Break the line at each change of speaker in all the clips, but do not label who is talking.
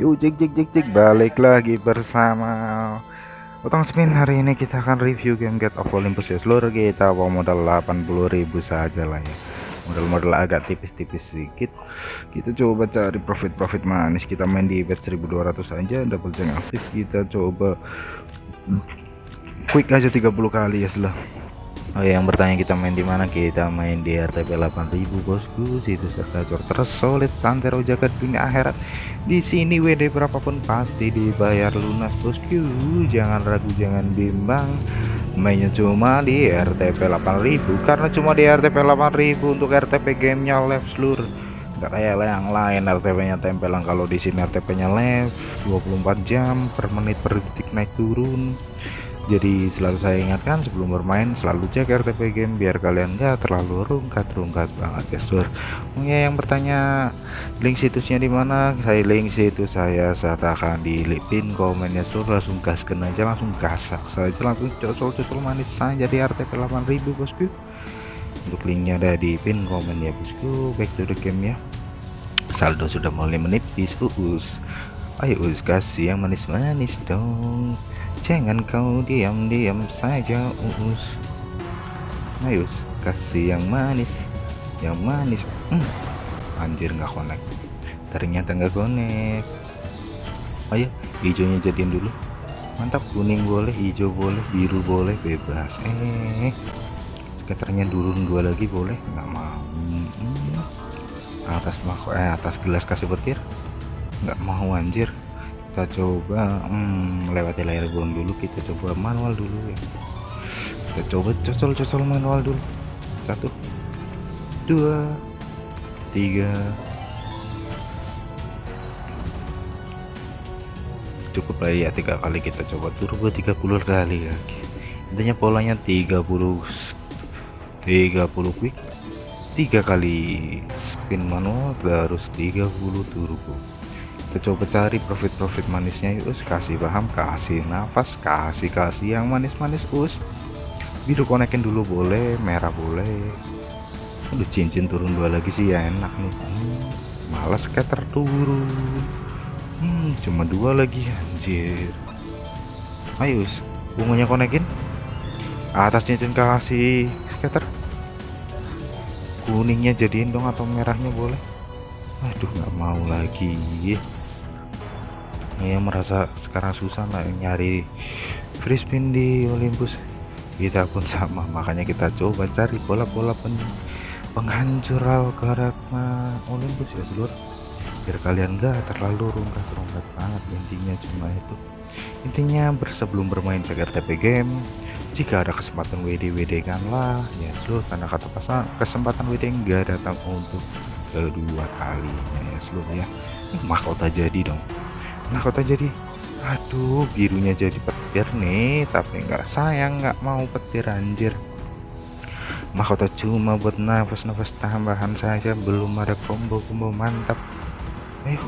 Yuk cek cek cek cek. Balik lagi bersama Utang Spin. Hari ini kita akan review game Get of Olympus. Ya seluruh kita bawa modal 80.000 saja lah ya. Modal-modal agak tipis-tipis sedikit. Kita coba cari profit-profit manis. Kita main di bet 1200 aja double jeng aktif. Kita coba quick aja 30 kali ya setelah Oh yang bertanya kita main di mana? Kita main di RTP 8000 bosku. Situ gacor terus solid santero jagat dunia akhirat. Di sini WD berapapun pasti dibayar lunas bosku. Jangan ragu jangan bimbang. Mainnya cuma di RTP 8000 karena cuma di RTP 8000 untuk RTP gamenya live seluruh. Nggak kayak yang lain RTP nya tempelan. Kalau di sini RTP nya live 24 jam per menit per detik naik turun jadi selalu saya ingatkan sebelum bermain selalu cek RTP game biar kalian gak terlalu rungkat-rungkat banget ya sur. Ya yang bertanya link situsnya di mana? Saya link situs saya sertakan di pin komennya sur. Langsung gaskan aja langsung gasak saja langsung cocol-cocol manis saja di RTP 8000 bosku. Untuk linknya ada di pin komen ya bosku. Back to the game ya. Saldo sudah mulai menipis uus. Ayo us kasih yang manis-manis dong Jangan kau diam-diam saja uus. Ayo kasih yang manis Yang manis. Hmm. Anjir nggak connect. Ternyata nggak connect. Ayo hijaunya jadiin dulu. Mantap kuning boleh hijau boleh biru boleh bebas. Eh skaternya turun dua lagi boleh? Nggak mau. Hmm. atas mah eh atas gelas kasih petir? Nggak mau anjir kita coba hmm, lewati layar ground dulu kita coba manual dulu ya. Kita coba cocol-cocol manual dulu. Satu dua tiga. Cukup lah ya tiga kali kita coba. Turbo 30 kali ya. Intinya polanya 30 30 quick tiga kali spin manual terus 30 turbo kita coba cari profit-profit manisnya us kasih paham kasih nafas kasih kasih yang manis-manis us. Biru konekin dulu boleh. Merah boleh. Udah cincin turun dua lagi sih ya enak nih. Hmm, malas scatter turun. Hmm, cuma dua lagi anjir. Ayo us bunganya konekin. Atas cincin kasih scatter. Kuningnya jadiin dong atau merahnya boleh. Aduh nggak mau lagi ya merasa sekarang susah lah nyari free spin di Olympus. Kita pun sama makanya kita coba cari bola-bola pen penghancur algoritma Olympus ya seluruh biar kalian gak terlalu rungkat-rungkat banget intinya cuma itu. Intinya bersebelum bermain cek RTP game jika ada kesempatan WD WD kan lah. Ya seluruh karena kata pasang kesempatan WD enggak datang untuk kedua kalinya ya seluruh ya. Mahkota jadi dong nah kota jadi aduh birunya jadi petir nih tapi nggak sayang nggak mau petir anjir. Mahkota cuma buat nafas-nafas tambahan saja belum ada combo-combo mantap. Ayo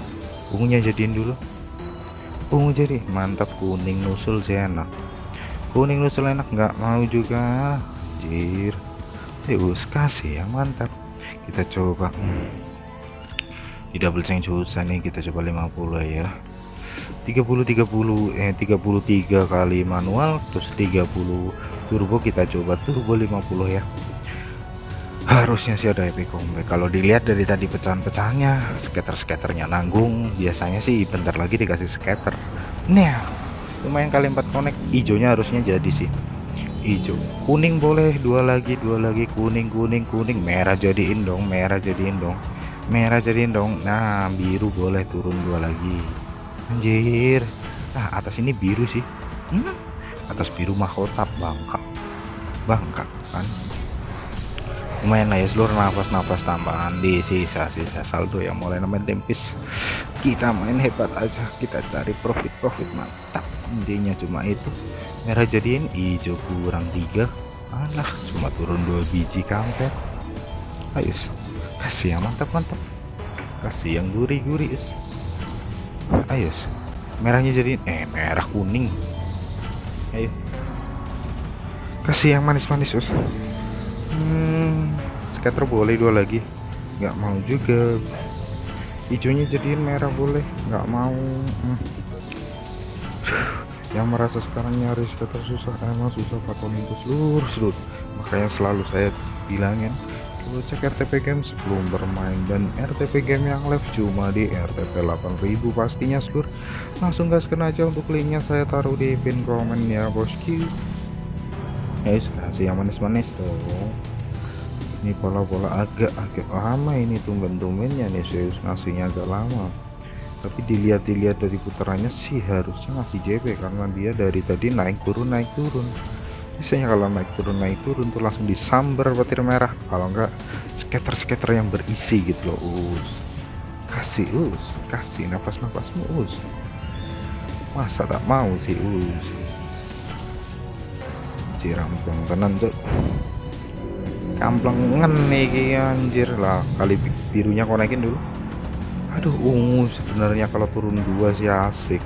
ungunya jadiin dulu. Ungu jadi mantap kuning nusul sih enak. Kuning nusul enak nggak mau juga. Anjir. Ayo kasih yang mantap. Kita coba. Hmm. di double change susah nih kita coba 50 ya 30 30 eh 33 kali manual terus 30 turbo kita coba turbo 50 ya. Harusnya sih ada epic comeback. Kalau dilihat dari tadi pecahan-pecahannya skater-skaternya nanggung biasanya sih bentar lagi dikasih skater. Nah lumayan kali 4 connect hijaunya harusnya jadi sih. Hijau. Kuning boleh dua lagi dua lagi kuning kuning kuning. Merah jadiin dong merah jadiin dong merah jadiin dong. Nah biru boleh turun dua lagi anjir. Nah atas ini biru sih. Hmm? atas biru mahkota bangka bangka kan? Lumayan lah ya seluruh nafas-nafas tambahan di sisa-sisa saldo yang mulai namanya tempis. Kita main hebat aja. Kita cari profit-profit mantap. Intinya cuma itu. Merah jadiin hijau kurang tiga. Alah cuma turun dua biji kampret. Ayo kasih yang mantap mantap kasih yang gurih-gurih ayo merahnya jadi eh merah kuning. Ayo. Kasih yang manis-manis us hmm, scatter boleh dua lagi. Nggak mau juga. Hijaunya jadiin merah boleh. Nggak mau. Hmm. yang merasa sekarang nyaris scatter susah emang susah Pak Olympus. Lurus selut makanya selalu saya bilangin lu cek RTP game sebelum bermain. Dan RTP game yang live cuma di RTP 8000 pastinya seluruh langsung gaskan aja untuk linknya saya taruh di pin komen ya bosku guys kasih yang manis-manis dong. Ini pola-pola agak-agak lama ini tumben-tumbennya nih Zeus ngasihnya agak lama. Tapi dilihat-dilihat dari putarannya sih harusnya ngasih JP karena dia dari tadi naik turun naik turun biasanya kalau naik turun naik turun tuh langsung disambar petir merah. Kalau enggak skater-skater yang berisi gitu loh us. Kasih us. Kasih nafas-nafasmu us. Masa tak mau sih us? Cirampung tenan tuh kamplengan nih anjir. Lah kali birunya konekin dulu. Aduh ungu sebenarnya kalau turun dua sih asik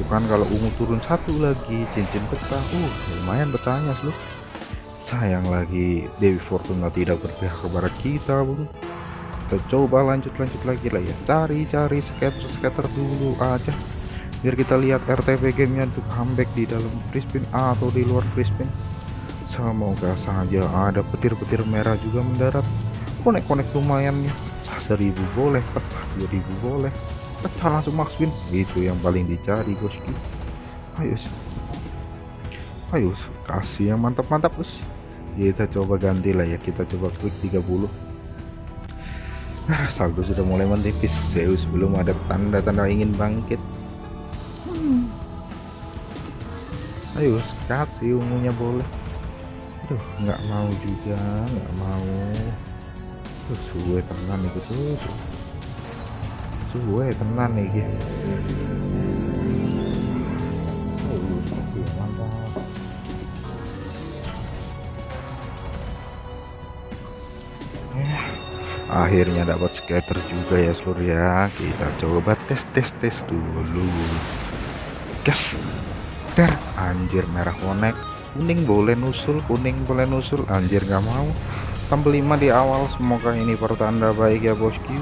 ah, bukan kalau ungu turun satu lagi cincin pecah uh lumayan pecahnya seluruh sayang lagi Dewi Fortuna tidak berpihak kepada kita bro kita coba lanjut-lanjut lagi lah ya. Cari-cari skater-skater dulu aja. Biar kita lihat RTP gamenya untuk comeback di dalam spin atau di luar spin semoga saja ada petir-petir merah juga mendarat. Konek-konek lumayan ya. Pecah seribu boleh pecah 2000 boleh pecah langsung max win. Itu yang paling dicari bosku ayo ayo kasih yang mantap-mantap bos. Kita coba ganti lah ya. Kita coba klik 30 nah saldo sudah mulai menipis. Zeus belum ada tanda-tanda ingin bangkit. Ayo kasih ungunya boleh. Tuh nggak mau juga nggak mau. Tuh suwe tenan itu tuh suwe tenan nih gitu akhirnya dapat scatter juga ya seluruh ya kita coba tes tes tes dulu. Gas. Der anjir merah konek. Kuning boleh nusul kuning boleh nusul anjir nggak mau. Tampil 5 di awal semoga ini pertanda baik ya bosku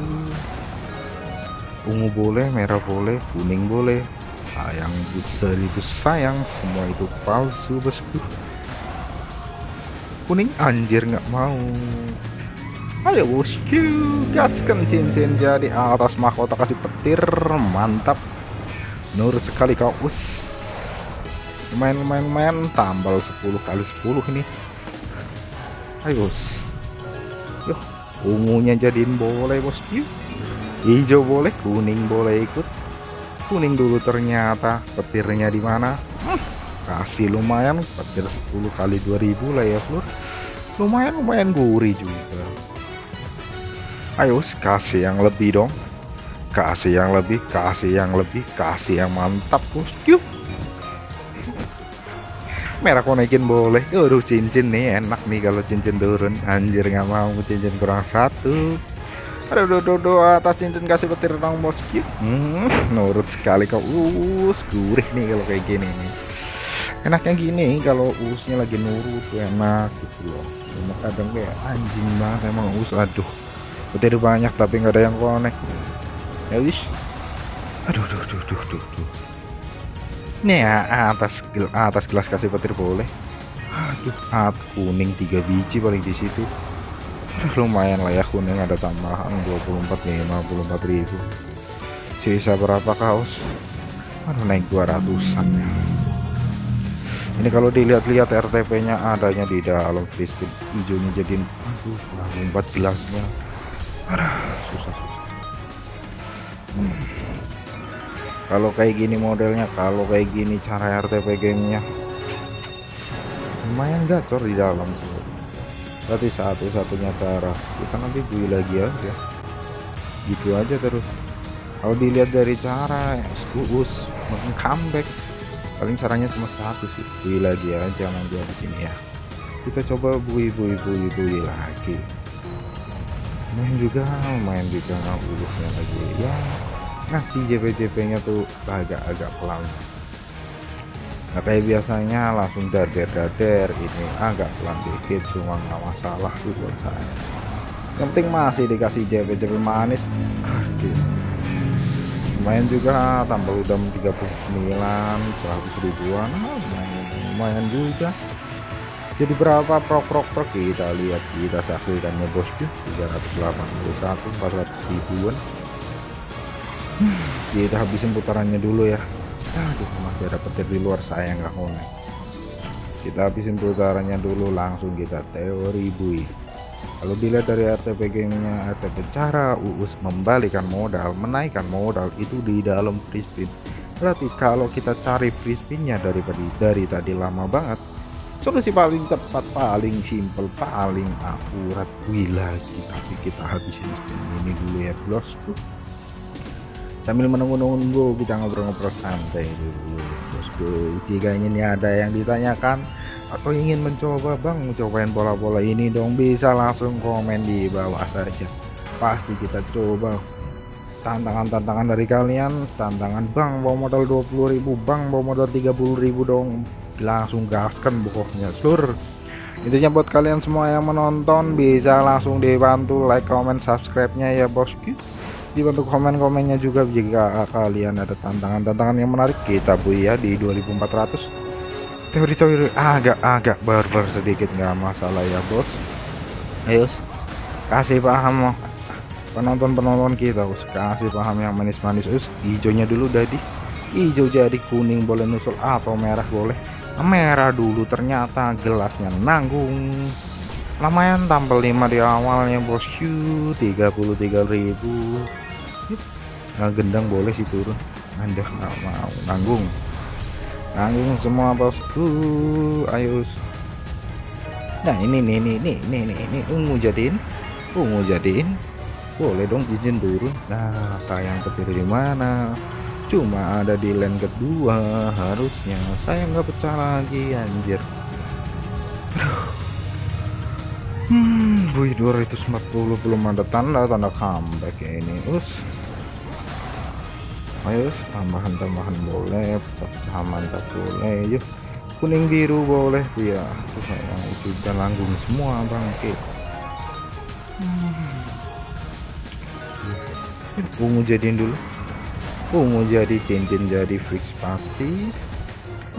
ungu boleh merah boleh kuning boleh. Sayang seribu sayang semua itu palsu bosku. Kuning anjir nggak mau. Ayo bosku gaskan cincin jadi atas mahkota kasih petir mantap. Nur sekali kau us. Lumayan tambal 10 kali 10 ini. Ayo yuk ungunya jadiin boleh bosku hijau boleh kuning boleh ikut. Kuning dulu ternyata petirnya di mana? Hmm, kasih lumayan petir 10 kali 2000 lah ya Flur. Lumayan lumayan gurih juga. Ayo kasih yang lebih dong. Kasih yang lebih kasih yang lebih kasih yang mantap bosku merah konekin boleh. Aduh cincin nih enak nih kalau cincin turun. Anjir nggak mau cincin kurang satu aduh do, do, atas cincin kasih petir dong bosku hmm, nurut sekali kau. Us gurih nih kalau kayak gini nih. Enaknya gini kalau usnya lagi nurut tuh enak gitu loh. Cuma kadang kayak anjing banget emang us aduh. Petir banyak tapi nggak ada yang connect ya wis. Aduh duh duh duh duh duh. Nih ya atas atas gelas kasih petir boleh. Aduh at kuning tiga biji paling di situ lumayan lah ya kuning ada tambahan 24 54 ribu sisa berapa kaos aduh naik 200an ya ini kalau dilihat-lihat RTP nya adanya di dalam spin hijaunya jadiin aduh 4 gelasnya Aduh, susah susah. Hmm. Kalau kayak gini modelnya, kalau kayak gini cara RTP gamenya, lumayan gacor di dalam sih. Berarti satu-satunya cara kita nanti beli lagi aja. Gitu aja terus. Kalau dilihat dari cara, us makin comeback. Paling caranya cuma satu sih, beli lagi aja nanti di sini ya. Kita coba bui bui bui bui lagi main juga main juga nggak ulusnya lagi ya ngasih JP-JP nya tuh agak-agak pelan nah kayak biasanya langsung dader-dader ini agak pelan dikit cuma nggak masalah sih buat saya. Yang penting masih dikasih JP-JP manis. Lumayan juga tambah udah 39 100 ribuan. Nah, lumayan, lumayan juga. Jadi berapa prok prok prok kita lihat kita saksikannya bosku 381 400 ribuan. Kita habisin putarannya dulu ya aduh masih ada petir di luar saya nggak konek kita habisin putarannya dulu langsung kita teori bui. Kalau dilihat dari RTP gamingnya RTP cara Uus membalikan modal menaikkan modal itu di dalam free spin. Berarti kalau kita cari free spinnya dari tadi dari tadi lama banget solusi paling tepat paling simple paling akurat. Wih lagi tapi kita habisin spin ini dulu ya bosku sambil menunggu-nunggu kita ngobrol-ngobrol santai dulu. Bosku jika ini ada yang ditanyakan atau ingin mencoba bang cobain bola-bola ini dong bisa langsung komen di bawah saja. Pasti kita coba. Tantangan-tantangan dari kalian tantangan bang bawa modal 20.000 bang bawa modal 30.000 dong. Langsung gaskan pokoknya seluruh intinya buat kalian semua yang menonton bisa langsung dibantu like comment subscribe nya ya bosku dibantu komen-komennya juga jika kalian ada tantangan-tantangan yang menarik kita bu ya di 2400 teori-teori agak-agak barbar sedikit nggak masalah ya bos. Ayo kasih paham penonton-penonton kita us kasih paham yang manis-manis us. Hijaunya dulu tadi hijau jadi kuning boleh nusul atau merah boleh. Merah dulu ternyata gelasnya nanggung. Lumayan tampil 5 di awalnya bosku 33.000 nah, gendang boleh sih turun. Anda nggak mau. Nanggung. Nanggung semua bosku ayo. Nah ini nih ini ini ini ini, ini. Ungu jadiin. Ungu jadiin. Boleh dong izin turun. Nah sayang kepilih di mana? Cuma ada di lane kedua harusnya. Saya nggak pecah lagi anjir. Hmm wih 240 belum ada tanda tanda comeback ya ini. Us ayo tambahan-tambahan boleh pecah mantap boleh yuk kuning biru boleh ya terus sayang sudah langgung semua bangkit hmm. ungu jadiin dulu. Ungu jadi cincin jadi fix pasti.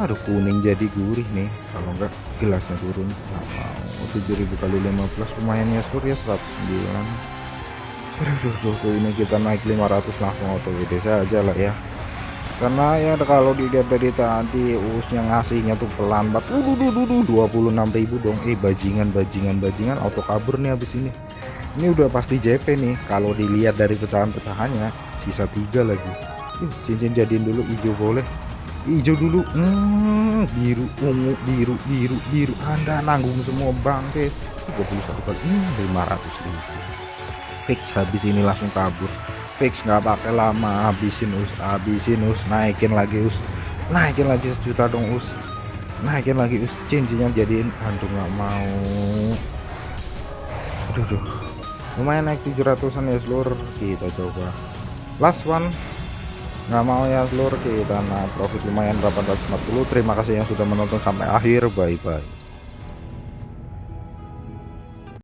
Aduh kuning jadi gurih nih. Kalau enggak gelasnya turun. Sama 7000 kali 15 lumayan ya surya 109 aduh tuh, tuh, ini kita naik 500 langsung auto WD saja lah ya. Karena ya kalau dilihat dari tadi usnya ngasihnya tuh pelan banget uh, duh, duh, duh, 26.000 dong. Eh bajingan bajingan bajingan. Auto kabur nih habis ini. Ini udah pasti JP nih. Kalau dilihat dari pecahan-pecahannya sisa tiga lagi. Uh, cincin jadiin dulu hijau boleh. Hijau dulu. Hmm, biru ungu biru biru biru. Anda nanggung semua bangke. 31 kali. Hmm, 500 ribu fix habis ini langsung kabur. Fix nggak pakai lama habisin us habisin us naikin lagi us. Naikin lagi sejuta dong us. Naikin lagi us cincinnya jadiin aduh nggak mau. Aduh, aduh. lumayan naik 700an ya seluruh kita coba. Last one. Nggak mau ya seluruh kita nah profit lumayan 840 terima kasih yang sudah menonton sampai akhir. Bye bye